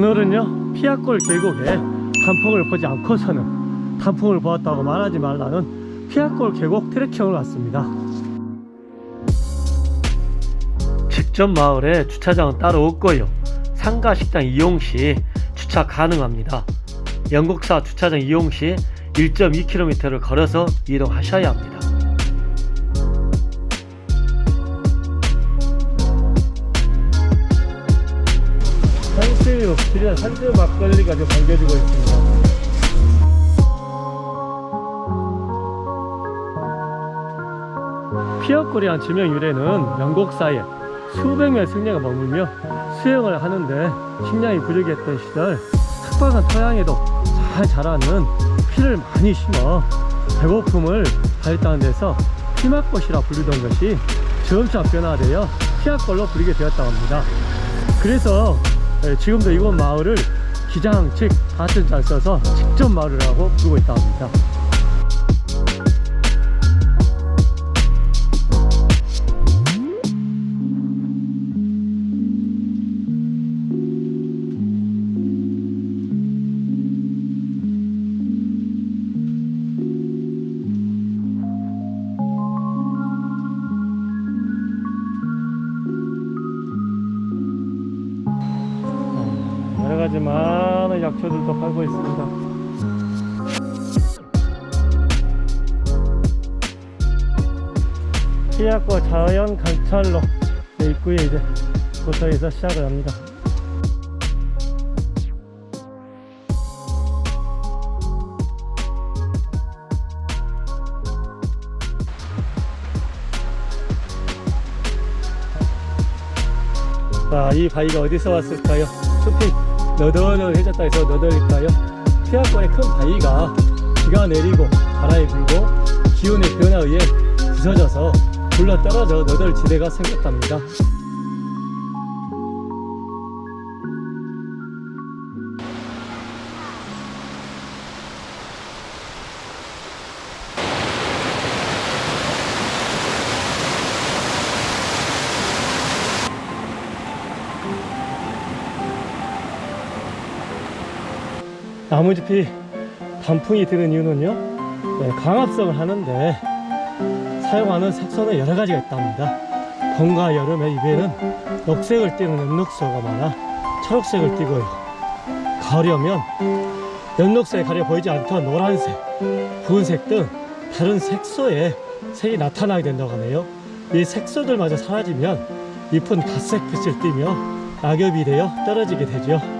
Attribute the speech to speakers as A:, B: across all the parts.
A: 오늘은요 피아골 계곡에 단풍을 보지 않고서는 단풍을 보았다고 말하지 말라는 피아골 계곡 트레킹을 왔습니다. 직접 마을에 주차장은 따로 없고요. 상가 식당 이용 시 주차 가능합니다. 영국사 주차장 이용 시 1.2km를 걸어서 이동하셔야 합니다 산수육, 지리산 산수 막걸리가 지금 반겨지고 있습니다. 피어골이란 지명 유래는 영국사에 수백 명의 승려가 머물며 수영을 하는데 식량이 부족했던 시절 삭박한 토양에도 잘 자라는 피를 많이 심어 배고픔을 발했다는 데서 피막꽃이라 부르던 것이 점차 변화되어 피악골로 부르게 되었다고 합니다. 그래서 예, 지금도 이곳 마을을 기장 즉 같은 잘 써서 직접 마을이라고 부르고 있다고 합니다. 약초들도 팔고 있습니다. 피약과 자연 관찰로 입구에 이제 도서에서 시작을 합니다. 자, 이 바위가 어디서 왔을까요? 숲이 너덜너덜해졌다 해서 너덜일까요? 피하권의 큰 바위가 비가 내리고 바람이 불고 기온의 변화에 부서져서 굴러 떨어져 너덜지대가 생겼답니다. 나무잎이 단풍이 드는 이유는요? 네, 광합성을 하는데 사용하는 색소는 여러 가지가 있답니다. 봄과 여름에 입에는 녹색을 띠는 엽록소가 많아 초록색을 띠고요. 가을이 오면 연녹색에 가려 보이지 않던 노란색, 붉은색 등 다른 색소의 색이 나타나게 된다고 하네요. 이 색소들마저 사라지면 잎은 갈색 빛을 띠며 낙엽이 되어 떨어지게 되죠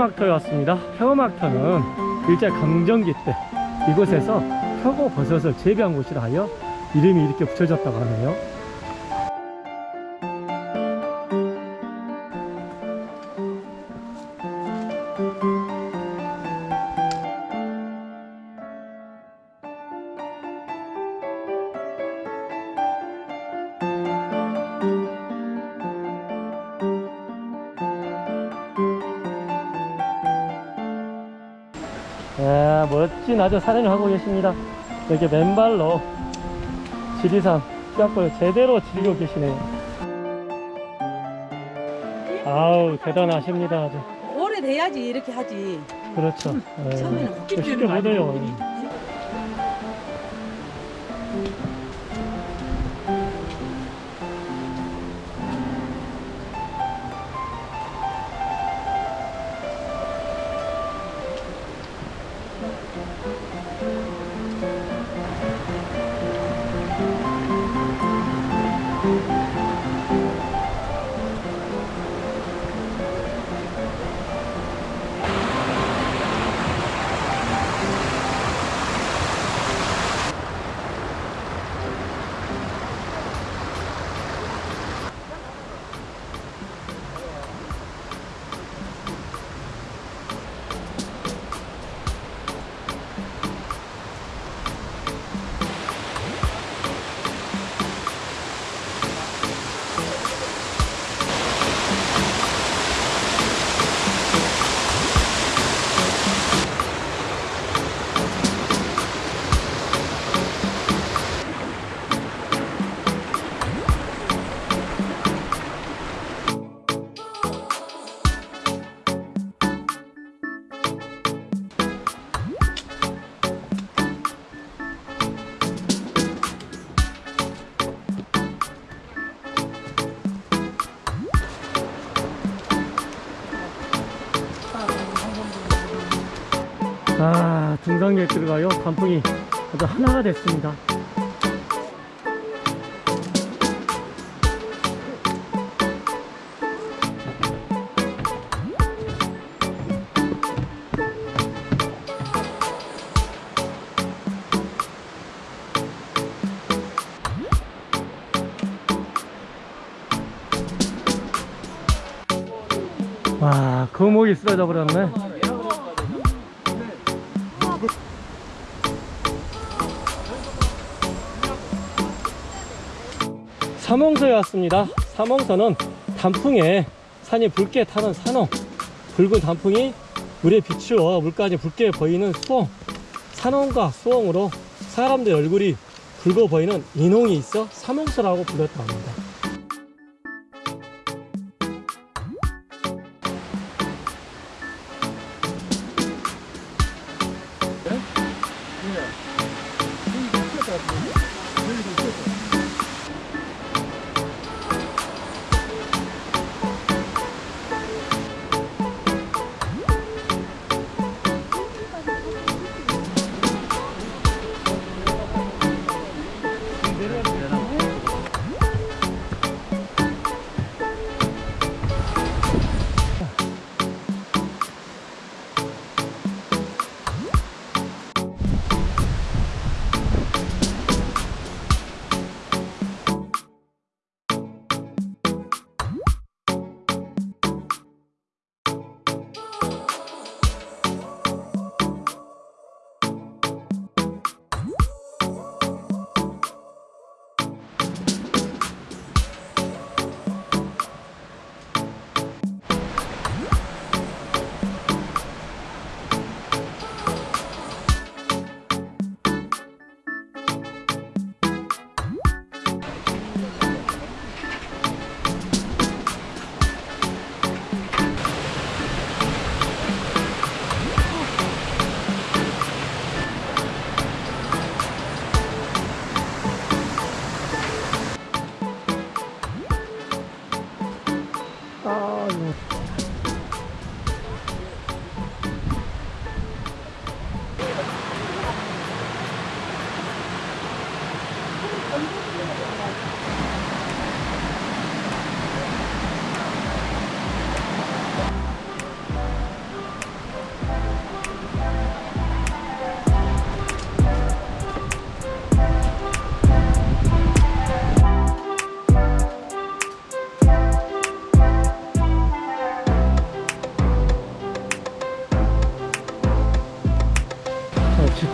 A: 표고막터에 왔습니다. 표고막터는 일제 강점기 때 이곳에서 표고버섯을 재배한 곳이라 하여 이름이 이렇게 붙여졌다고 하네요. 멋진 아주 사진을 하고 계십니다. 이렇게 맨발로 지리산 피아골 제대로 즐기고 계시네요. 아우 대단하십니다 아주.
B: 오래돼야지 이렇게 하지.
A: 그렇죠. 네.
B: 처음에는
A: 쉽게 못 해요. 등산객들과요, 단풍이 아주 하나가 됐습니다. 와, 거목이 쓰러져 버렸네. 삼홍서에 왔습니다. 삼홍서는 단풍에 산이 붉게 타는 산홍, 붉은 단풍이 물에 비추어 물까지 붉게 보이는 수홍, 산홍과 수홍으로 사람들 얼굴이 붉어 보이는 인홍이 있어 삼홍서라고 불렸다 합니다.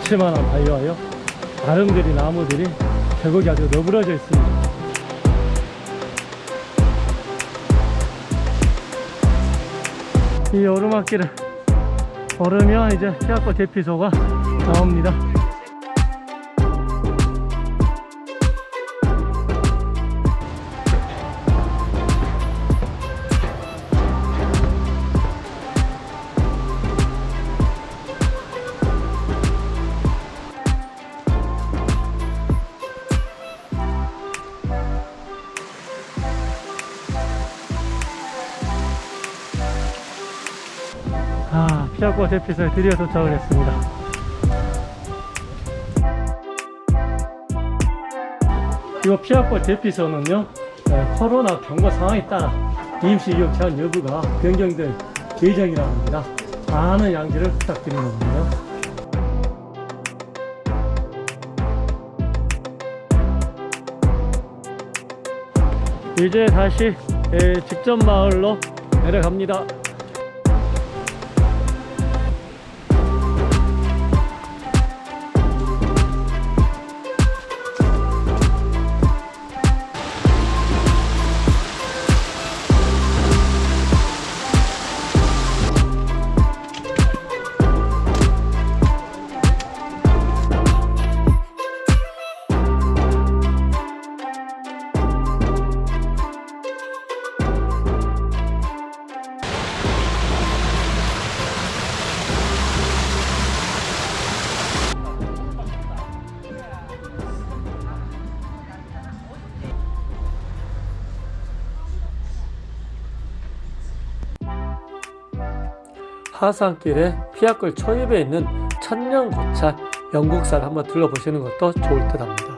A: 어, 지체만한 바위와요. 아름드리 나무들이 계곡이 아주 너부러져 있습니다. 이 오르막길을 걸으면 이제 피아코 대피소가 나옵니다 아, 피아코 대피소에 드디어 도착을 했습니다. 이 피아코 대피소는요, 에, 코로나 경고 상황에 따라 임시 이용 제한 여부가 변경될 예정이라고 합니다. 많은 양지를 부탁드리는 건데요. 이제 다시 에, 직전 마을로 내려갑니다. 하산길에 피아골 초입에 있는 천년고찰 영국사를 한번 둘러보시는 것도 좋을 듯 합니다.